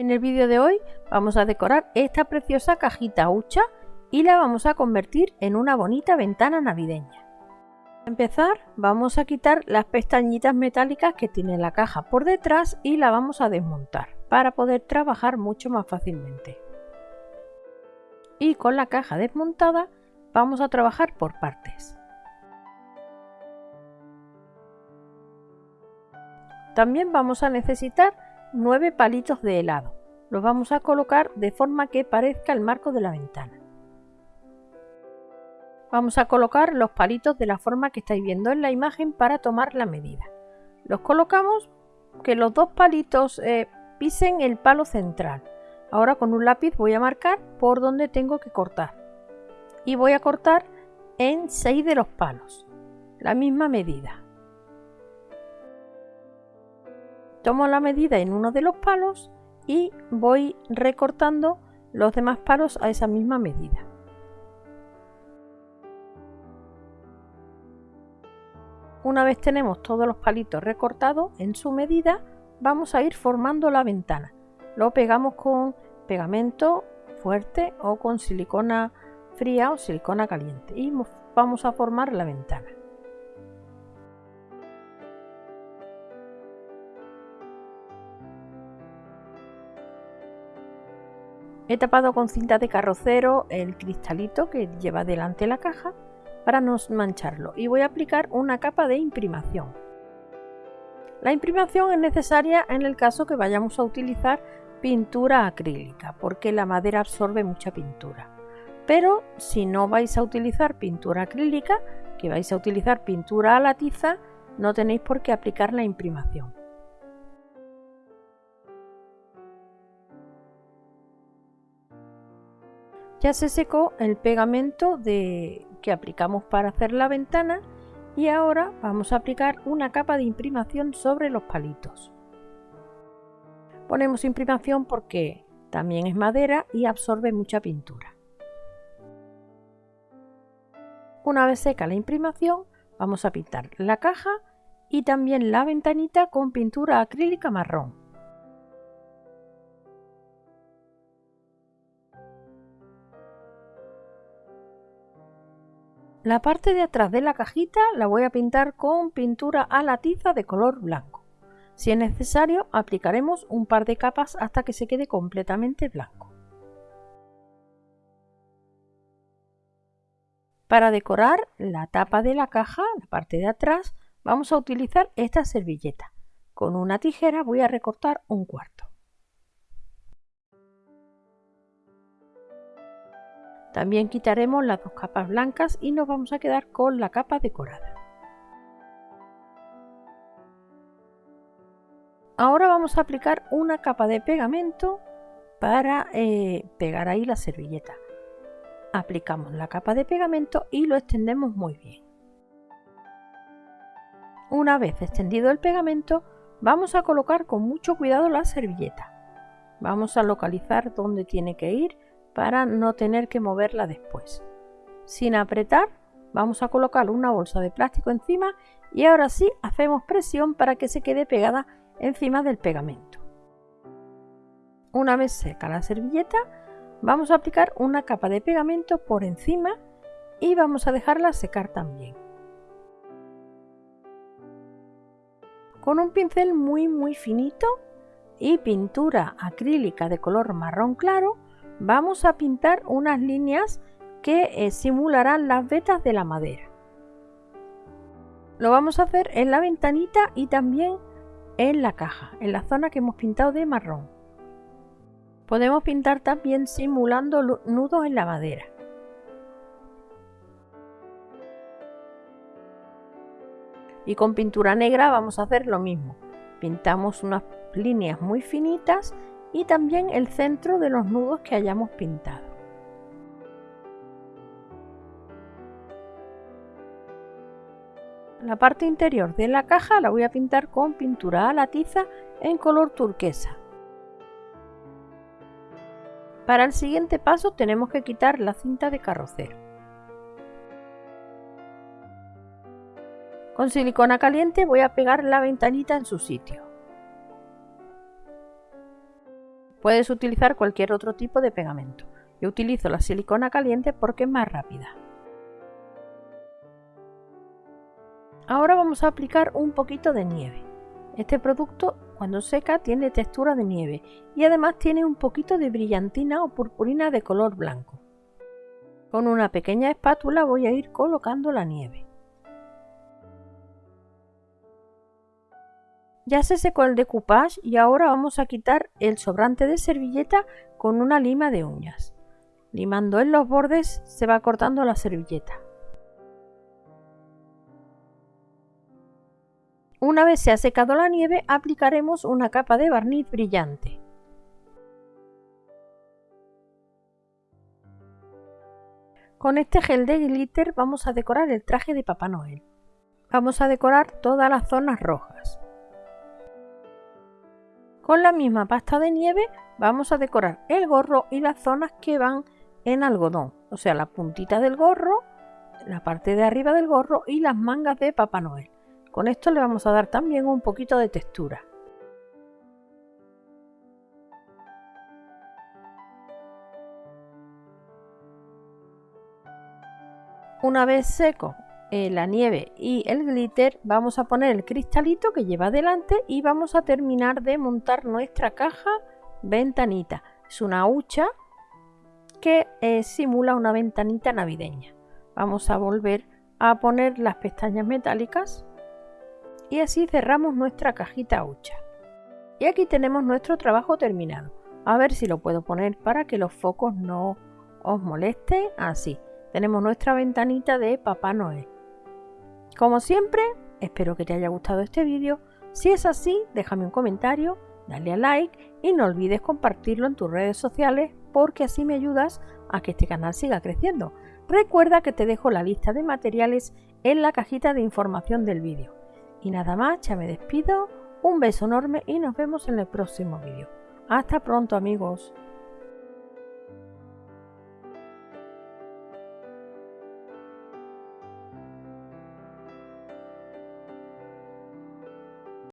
En el vídeo de hoy vamos a decorar esta preciosa cajita hucha y la vamos a convertir en una bonita ventana navideña. Para empezar vamos a quitar las pestañitas metálicas que tiene la caja por detrás y la vamos a desmontar para poder trabajar mucho más fácilmente. Y con la caja desmontada vamos a trabajar por partes. También vamos a necesitar 9 palitos de helado. Los vamos a colocar de forma que parezca el marco de la ventana. Vamos a colocar los palitos de la forma que estáis viendo en la imagen para tomar la medida. Los colocamos que los dos palitos eh, pisen el palo central. Ahora con un lápiz voy a marcar por donde tengo que cortar. Y voy a cortar en 6 de los palos. La misma medida. Tomo la medida en uno de los palos y voy recortando los demás palos a esa misma medida. Una vez tenemos todos los palitos recortados en su medida, vamos a ir formando la ventana. Lo pegamos con pegamento fuerte o con silicona fría o silicona caliente y vamos a formar la ventana. He tapado con cinta de carrocero el cristalito que lleva delante la caja para no mancharlo y voy a aplicar una capa de imprimación. La imprimación es necesaria en el caso que vayamos a utilizar pintura acrílica porque la madera absorbe mucha pintura. Pero si no vais a utilizar pintura acrílica, que vais a utilizar pintura a la tiza, no tenéis por qué aplicar la imprimación. Ya se secó el pegamento de, que aplicamos para hacer la ventana y ahora vamos a aplicar una capa de imprimación sobre los palitos. Ponemos imprimación porque también es madera y absorbe mucha pintura. Una vez seca la imprimación, vamos a pintar la caja y también la ventanita con pintura acrílica marrón. La parte de atrás de la cajita la voy a pintar con pintura a la tiza de color blanco. Si es necesario, aplicaremos un par de capas hasta que se quede completamente blanco. Para decorar la tapa de la caja, la parte de atrás, vamos a utilizar esta servilleta. Con una tijera voy a recortar un cuarto. También quitaremos las dos capas blancas y nos vamos a quedar con la capa decorada. Ahora vamos a aplicar una capa de pegamento para eh, pegar ahí la servilleta. Aplicamos la capa de pegamento y lo extendemos muy bien. Una vez extendido el pegamento, vamos a colocar con mucho cuidado la servilleta. Vamos a localizar dónde tiene que ir para no tener que moverla después. Sin apretar, vamos a colocar una bolsa de plástico encima y ahora sí hacemos presión para que se quede pegada encima del pegamento. Una vez seca la servilleta, vamos a aplicar una capa de pegamento por encima y vamos a dejarla secar también. Con un pincel muy muy finito y pintura acrílica de color marrón claro, vamos a pintar unas líneas que eh, simularán las vetas de la madera. Lo vamos a hacer en la ventanita y también en la caja, en la zona que hemos pintado de marrón. Podemos pintar también simulando nudos en la madera. Y con pintura negra vamos a hacer lo mismo. Pintamos unas líneas muy finitas y también el centro de los nudos que hayamos pintado. La parte interior de la caja la voy a pintar con pintura a la tiza en color turquesa. Para el siguiente paso tenemos que quitar la cinta de carrocero. Con silicona caliente voy a pegar la ventanita en su sitio. Puedes utilizar cualquier otro tipo de pegamento. Yo utilizo la silicona caliente porque es más rápida. Ahora vamos a aplicar un poquito de nieve. Este producto cuando seca tiene textura de nieve y además tiene un poquito de brillantina o purpurina de color blanco. Con una pequeña espátula voy a ir colocando la nieve. Ya se secó el decoupage y ahora vamos a quitar el sobrante de servilleta con una lima de uñas. Limando en los bordes se va cortando la servilleta. Una vez se ha secado la nieve, aplicaremos una capa de barniz brillante. Con este gel de glitter vamos a decorar el traje de Papá Noel. Vamos a decorar todas las zonas rojas. Con la misma pasta de nieve vamos a decorar el gorro y las zonas que van en algodón, o sea, la puntita del gorro, la parte de arriba del gorro y las mangas de Papá Noel. Con esto le vamos a dar también un poquito de textura. Una vez seco eh, la nieve y el glitter, vamos a poner el cristalito que lleva delante y vamos a terminar de montar nuestra caja ventanita. Es una hucha que eh, simula una ventanita navideña. Vamos a volver a poner las pestañas metálicas y así cerramos nuestra cajita hucha. Y aquí tenemos nuestro trabajo terminado. A ver si lo puedo poner para que los focos no os molesten. Así, tenemos nuestra ventanita de Papá Noel. Como siempre, espero que te haya gustado este vídeo. Si es así, déjame un comentario, dale a like y no olvides compartirlo en tus redes sociales porque así me ayudas a que este canal siga creciendo. Recuerda que te dejo la lista de materiales en la cajita de información del vídeo. Y nada más, ya me despido, un beso enorme y nos vemos en el próximo vídeo. Hasta pronto amigos.